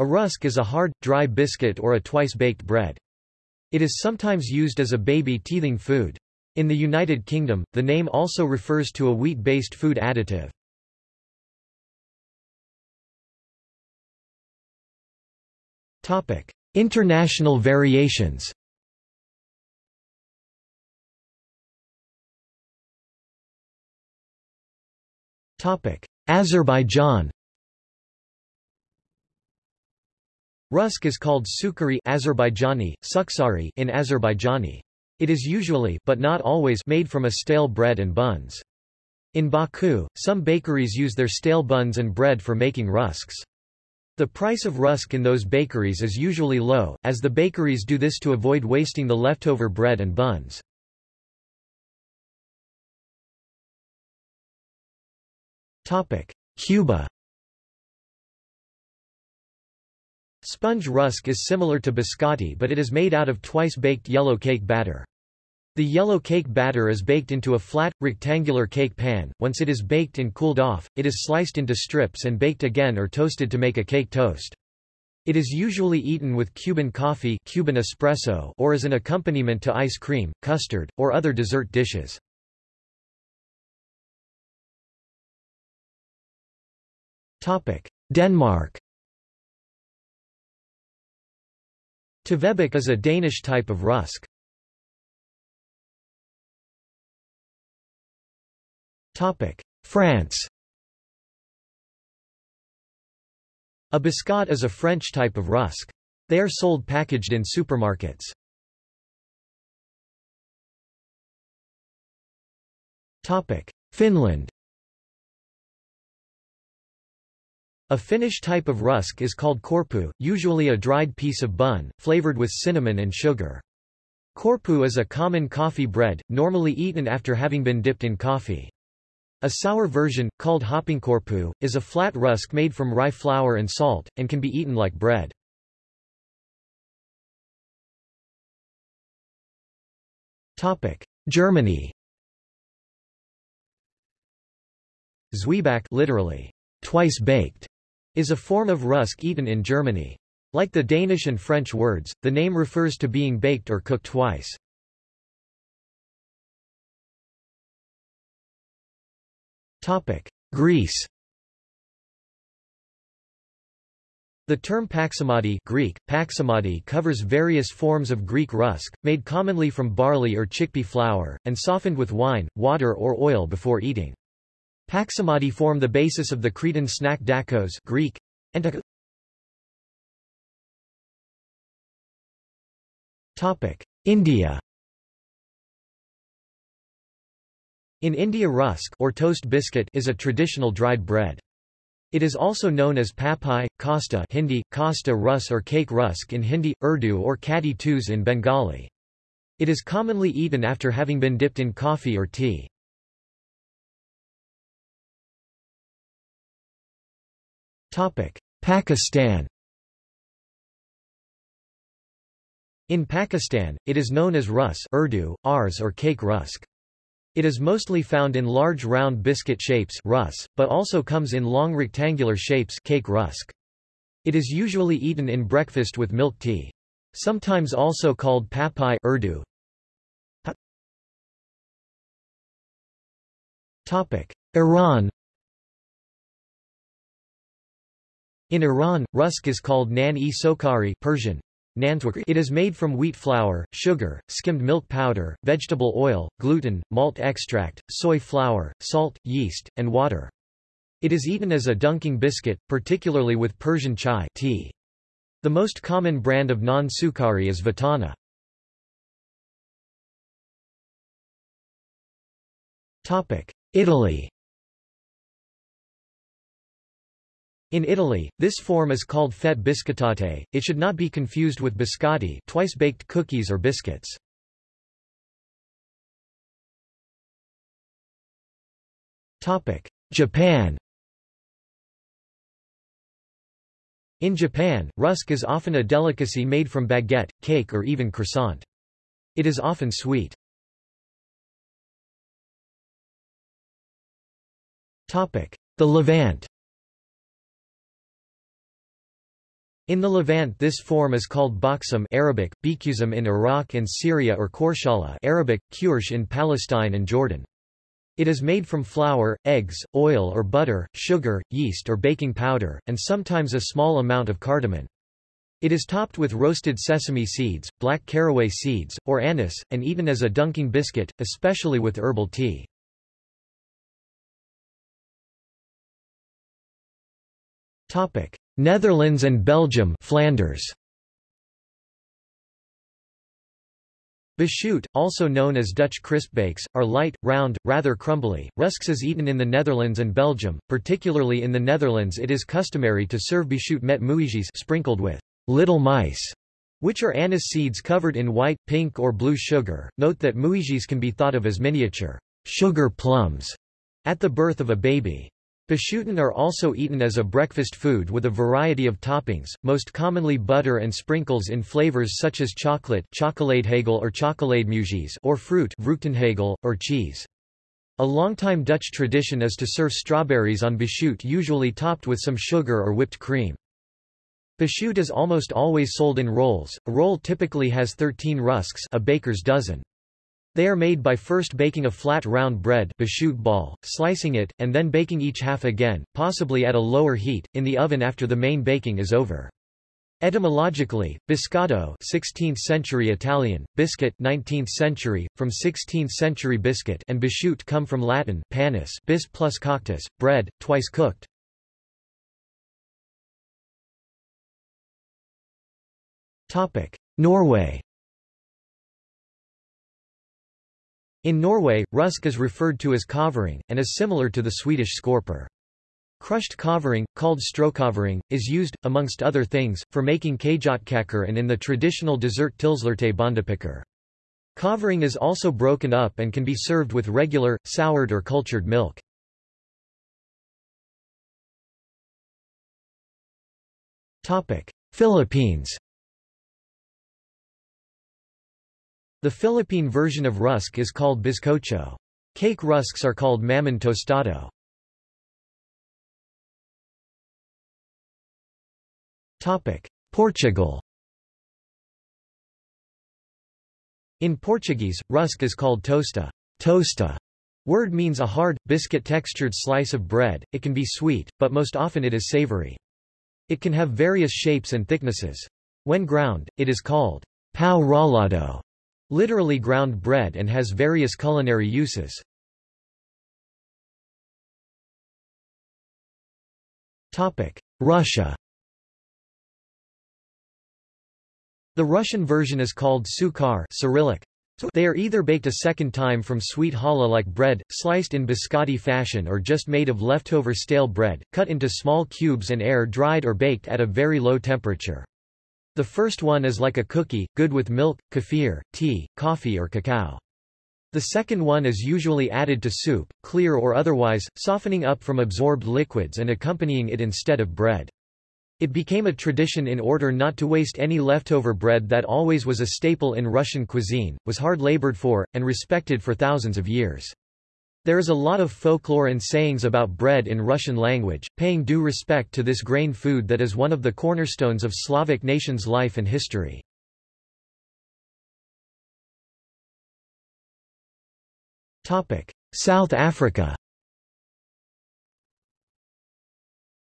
A rusk is a hard, dry biscuit or a twice-baked bread. It is sometimes used as a baby teething food. In the United Kingdom, the name also refers to a wheat-based food additive. Topic: International variations Topic: Azerbaijan Rusk is called sukari Azerbaijani, suksari in Azerbaijani. It is usually but not always made from a stale bread and buns. In Baku, some bakeries use their stale buns and bread for making rusks. The price of rusk in those bakeries is usually low, as the bakeries do this to avoid wasting the leftover bread and buns. Cuba Sponge rusk is similar to biscotti but it is made out of twice-baked yellow cake batter. The yellow cake batter is baked into a flat, rectangular cake pan. Once it is baked and cooled off, it is sliced into strips and baked again or toasted to make a cake toast. It is usually eaten with Cuban coffee Cuban espresso or as an accompaniment to ice cream, custard, or other dessert dishes. Denmark Tvebak is a Danish type of rusk. France A biscotte is a French type of rusk. They are sold packaged in supermarkets. Finland A Finnish type of rusk is called korpu, usually a dried piece of bun, flavored with cinnamon and sugar. Korpu is a common coffee bread, normally eaten after having been dipped in coffee. A sour version, called hapankorppu, is a flat rusk made from rye flour and salt, and can be eaten like bread. Germany Zwieback literally, twice baked, is a form of rusk eaten in Germany. Like the Danish and French words, the name refers to being baked or cooked twice. Greece The term paximadi Greek, paximadi covers various forms of Greek rusk, made commonly from barley or chickpea flour, and softened with wine, water or oil before eating. Paximadi form the basis of the Cretan snack dakos Greek, and India In India rusk or toast biscuit is a traditional dried bread. It is also known as papai, kasta Hindi, kasta rus or cake rusk in Hindi, Urdu or kati tuz in Bengali. It is commonly eaten after having been dipped in coffee or tea. Pakistan In Pakistan, it is known as rus Urdu, ars or cake rusk. It is mostly found in large round biscuit shapes rus, but also comes in long rectangular shapes cake rusk. It is usually eaten in breakfast with milk tea. Sometimes also called papai Urdu. Topic: Iran In Iran, rusk is called nan-e sokari Persian. It is made from wheat flour, sugar, skimmed milk powder, vegetable oil, gluten, malt extract, soy flour, salt, yeast, and water. It is eaten as a dunking biscuit, particularly with Persian chai tea. The most common brand of non-sukari is Vatana. Italy In Italy, this form is called fette biscottate. It should not be confused with biscotti, twice-baked cookies or biscuits. Japan. In Japan, rusk is often a delicacy made from baguette, cake or even croissant. It is often sweet. The Levant In the Levant this form is called baksam Arabic, bikusam in Iraq and Syria or korshala Arabic, kursh in Palestine and Jordan. It is made from flour, eggs, oil or butter, sugar, yeast or baking powder, and sometimes a small amount of cardamom. It is topped with roasted sesame seeds, black caraway seeds, or anise, and eaten as a dunking biscuit, especially with herbal tea. Netherlands and Belgium Flanders. Beschuit, also known as Dutch crispbakes, are light, round, rather crumbly. Rusks is eaten in the Netherlands and Belgium, particularly in the Netherlands it is customary to serve beschuit met muisjes sprinkled with little mice, which are anise seeds covered in white, pink or blue sugar. Note that muisjes can be thought of as miniature sugar plums at the birth of a baby. Beschuiten are also eaten as a breakfast food with a variety of toppings, most commonly butter and sprinkles in flavors such as chocolate chocoladehagel or chocolademuisjes or fruit vruchtenhagel, or cheese. A longtime Dutch tradition is to serve strawberries on beschuit usually topped with some sugar or whipped cream. Beschuit is almost always sold in rolls, a roll typically has 13 rusks a baker's dozen. They are made by first baking a flat round bread ball, slicing it, and then baking each half again, possibly at a lower heat, in the oven after the main baking is over. Etymologically, biscotto 16th century Italian, biscuit 19th century, from 16th century biscuit and beschuit come from Latin panis bis plus coctus, bread, twice cooked. Norway In Norway, rusk is referred to as kavring, and is similar to the Swedish skorpor. Crushed kavring, called strokavring, is used, amongst other things, for making kjøttkaker and in the traditional dessert tilslørte bondepiker. Kavring is also broken up and can be served with regular, soured or cultured milk. Philippines The Philippine version of rusk is called bizcocho. Cake rusks are called mamon tostado. Portugal In Portuguese, rusk is called tosta. Tosta word means a hard, biscuit-textured slice of bread, it can be sweet, but most often it is savory. It can have various shapes and thicknesses. When ground, it is called pão ralado, literally ground bread and has various culinary uses. Russia The Russian version is called sukhar Cyrillic. They are either baked a second time from sweet challah like bread, sliced in biscotti fashion or just made of leftover stale bread, cut into small cubes and air-dried or baked at a very low temperature. The first one is like a cookie, good with milk, kefir, tea, coffee or cacao. The second one is usually added to soup, clear or otherwise, softening up from absorbed liquids and accompanying it instead of bread. It became a tradition in order not to waste any leftover bread that always was a staple in Russian cuisine, was hard labored for, and respected for thousands of years. There is a lot of folklore and sayings about bread in Russian language, paying due respect to this grain food that is one of the cornerstones of Slavic nations' life and history. South Africa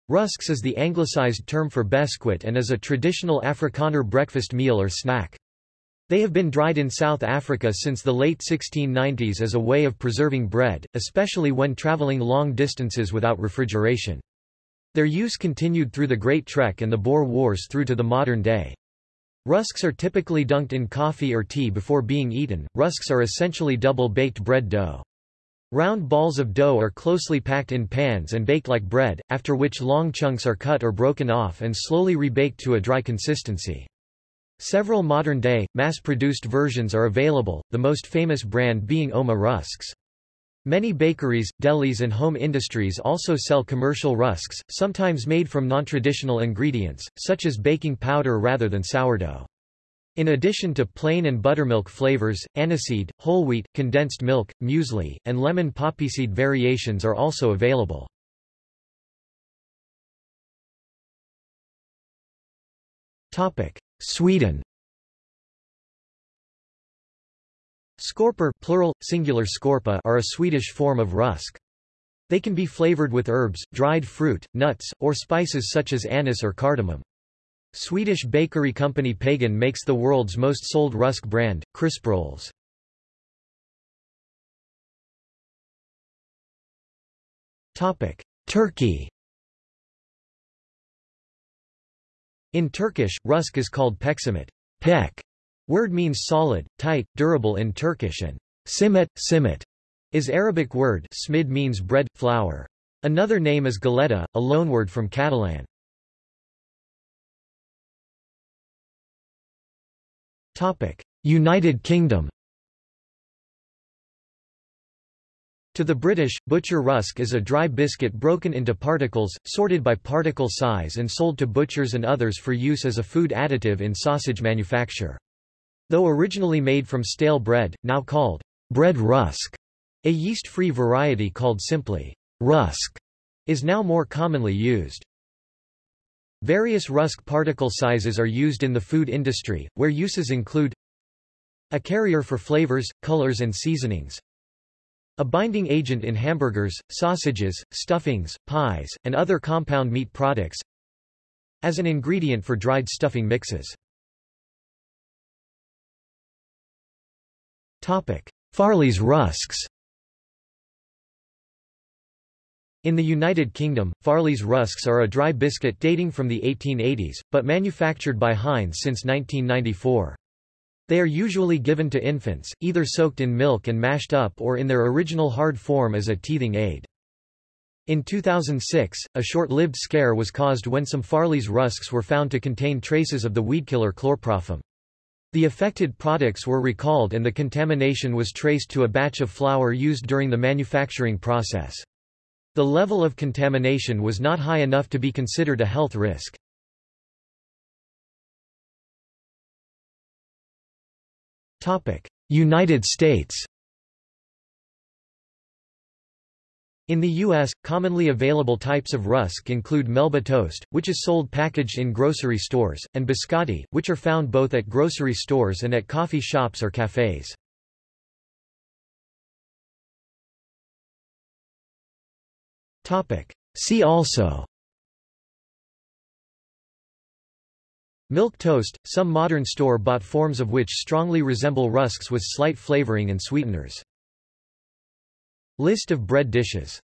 Rusks is the anglicized term for beskuit and is a traditional Afrikaner breakfast meal or snack. They have been dried in South Africa since the late 1690s as a way of preserving bread, especially when traveling long distances without refrigeration. Their use continued through the Great Trek and the Boer Wars through to the modern day. Rusks are typically dunked in coffee or tea before being eaten. Rusks are essentially double-baked bread dough. Round balls of dough are closely packed in pans and baked like bread, after which long chunks are cut or broken off and slowly rebaked to a dry consistency. Several modern-day, mass-produced versions are available, the most famous brand being Ouma Rusks. Many bakeries, delis and home industries also sell commercial rusks, sometimes made from non-traditional ingredients, such as baking powder rather than sourdough. In addition to plain and buttermilk flavors, aniseed, whole wheat, condensed milk, muesli, and lemon poppyseed variations are also available. Sweden Skorpor plural, singular skorpa are a Swedish form of rusk. They can be flavored with herbs, dried fruit, nuts, or spices such as anise or cardamom. Swedish bakery company Pågen makes the world's most sold rusk brand, crisp Krisprolls. Turkey In Turkish, rusk is called peksimet. Pek word means solid, tight, durable in Turkish and simet, simet is Arabic word smid means bread, flour. Another name is galeta, a loanword from Catalan. United Kingdom To the British, butcher rusk is a dry biscuit broken into particles, sorted by particle size and sold to butchers and others for use as a food additive in sausage manufacture. Though originally made from stale bread, now called bread rusk, a yeast-free variety called simply rusk is now more commonly used. Various rusk particle sizes are used in the food industry, where uses include a carrier for flavors, colors and seasonings, a binding agent in hamburgers, sausages, stuffings, pies, and other compound meat products. As an ingredient for dried stuffing mixes. Topic: Farley's rusks In the United Kingdom, Farley's rusks are a dry biscuit dating from the 1880s, but manufactured by Heinz since 1994. They are usually given to infants, either soaked in milk and mashed up or in their original hard form as a teething aid. In 2006, a short-lived scare was caused when some Farley's rusks were found to contain traces of the weedkiller chlorpropham. The affected products were recalled and the contamination was traced to a batch of flour used during the manufacturing process. The level of contamination was not high enough to be considered a health risk. United States In the U.S., commonly available types of rusk include Melba toast, which is sold packaged in grocery stores, and biscotti, which are found both at grocery stores and at coffee shops or cafes. See also Milk toast, some modern store-bought forms of which strongly resemble rusks with slight flavoring and sweeteners. List of bread dishes